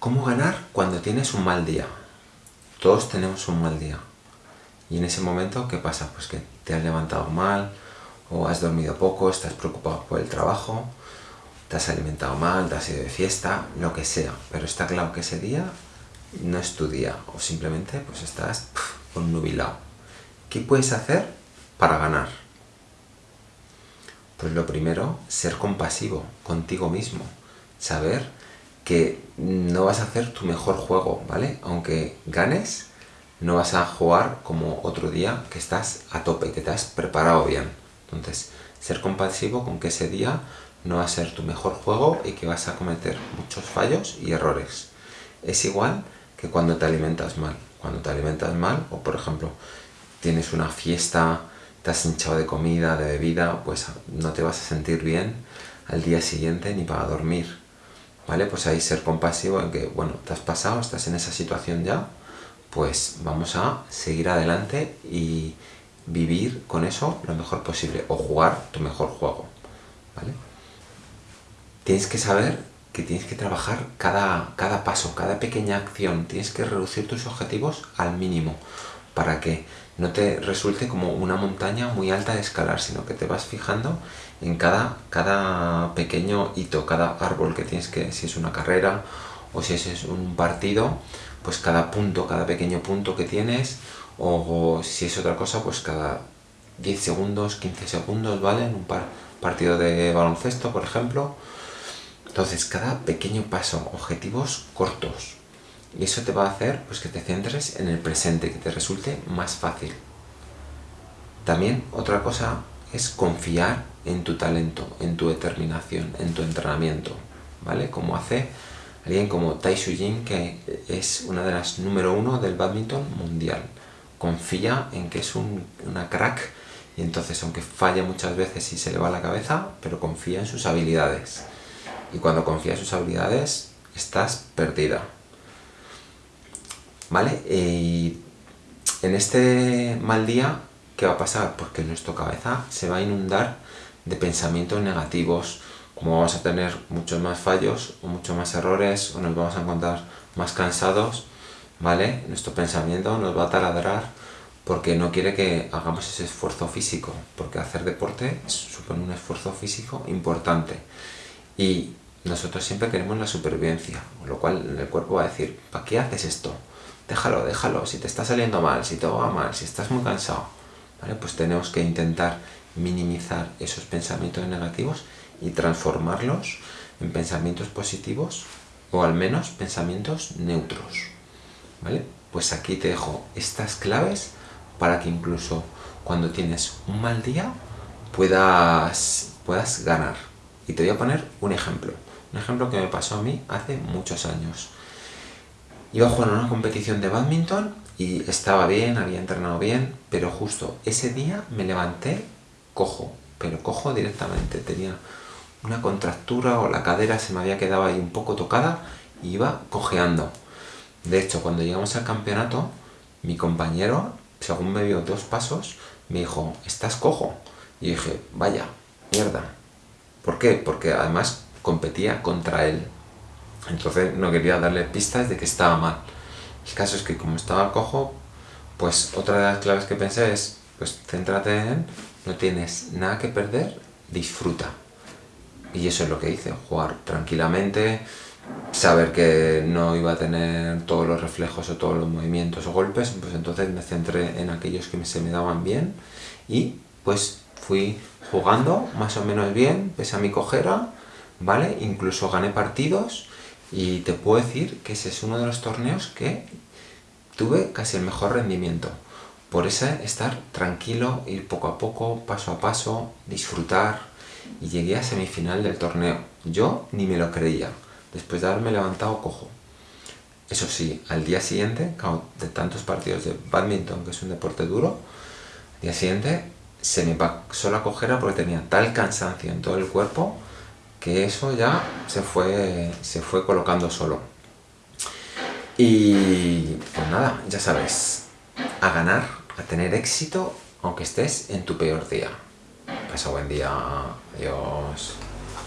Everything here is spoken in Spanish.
¿Cómo ganar cuando tienes un mal día? Todos tenemos un mal día. Y en ese momento, ¿qué pasa? Pues que te has levantado mal, o has dormido poco, estás preocupado por el trabajo, te has alimentado mal, te has ido de fiesta, lo que sea. Pero está claro que ese día no es tu día, o simplemente pues estás nubilado. ¿Qué puedes hacer para ganar? Pues lo primero, ser compasivo contigo mismo. Saber que no vas a hacer tu mejor juego, ¿vale? Aunque ganes, no vas a jugar como otro día que estás a tope, que te has preparado bien. Entonces, ser compasivo con que ese día no va a ser tu mejor juego y que vas a cometer muchos fallos y errores. Es igual que cuando te alimentas mal. Cuando te alimentas mal, o por ejemplo, tienes una fiesta, te has hinchado de comida, de bebida, pues no te vas a sentir bien al día siguiente ni para dormir. ¿Vale? Pues ahí ser compasivo en que, bueno, te has pasado, estás en esa situación ya, pues vamos a seguir adelante y vivir con eso lo mejor posible, o jugar tu mejor juego, ¿vale? Tienes que saber que tienes que trabajar cada, cada paso, cada pequeña acción, tienes que reducir tus objetivos al mínimo, para que no te resulte como una montaña muy alta de escalar, sino que te vas fijando en cada, cada pequeño hito, cada árbol que tienes que, si es una carrera o si es un partido, pues cada punto, cada pequeño punto que tienes, o, si es otra cosa, pues cada 10 segundos, 15 segundos, ¿vale? En un partido de baloncesto, por ejemplo. Entonces, cada pequeño paso, objetivos cortos, y eso te va a hacer pues, que te centres en el presente, que te resulte más fácil. También otra cosa es confiar en tu talento, en tu determinación, en tu entrenamiento, ¿vale? Como hace alguien como Tai Jin, que es una de las número uno del badminton mundial. Confía en que es una crack y entonces aunque falla muchas veces y se le va la cabeza, pero confía en sus habilidades. Y cuando confía en sus habilidades, estás perdida. ¿Vale? Y en este mal día, ¿qué va a pasar? Pues que nuestra cabeza se va a inundar de pensamientos negativos, como vamos a tener muchos más fallos o muchos más errores o nos vamos a encontrar más cansados, ¿vale? Nuestro pensamiento nos va a taladrar porque no quiere que hagamos ese esfuerzo físico, porque hacer deporte supone un esfuerzo físico importante. Y nosotros siempre queremos la supervivencia, lo cual el cuerpo va a decir, ¿para qué haces esto? Déjalo, déjalo, si te está saliendo mal, si te va mal, si estás muy cansado, ¿vale? Pues tenemos que intentar minimizar esos pensamientos negativos y transformarlos en pensamientos positivos o al menos pensamientos neutros, ¿vale? Pues aquí te dejo estas claves para que incluso cuando tienes un mal día puedas, puedas ganar. Y te voy a poner un ejemplo, un ejemplo que me pasó a mí hace muchos años. Iba a jugar una competición de badminton y estaba bien, había entrenado bien, pero justo ese día me levanté cojo, pero cojo directamente, tenía una contractura o la cadera se me había quedado ahí un poco tocada y iba cojeando. De hecho, cuando llegamos al campeonato, mi compañero, según me vio dos pasos, me dijo, ¿estás cojo? Y dije, vaya, mierda. ¿Por qué? Porque además competía contra él. Entonces no quería darle pistas de que estaba mal. El caso es que como estaba cojo, pues otra de las claves que pensé es, pues céntrate en, no tienes nada que perder, disfruta. Y eso es lo que hice, jugar tranquilamente, saber que no iba a tener todos los reflejos o todos los movimientos o golpes, pues entonces me centré en aquellos que se me daban bien y pues fui jugando más o menos bien, pese a mi cojera, ¿vale? Incluso gané partidos y te puedo decir que ese es uno de los torneos que tuve casi el mejor rendimiento. Por eso estar tranquilo, ir poco a poco, paso a paso, disfrutar y llegué a semifinal del torneo. Yo ni me lo creía, después de haberme levantado cojo. Eso sí, al día siguiente, de tantos partidos de badminton, que es un deporte duro, al día siguiente se me pasó la cojera porque tenía tal cansancio en todo el cuerpo eso ya se fue, se fue colocando solo. Y pues nada, ya sabes, a ganar, a tener éxito, aunque estés en tu peor día. Pasa buen día, adiós.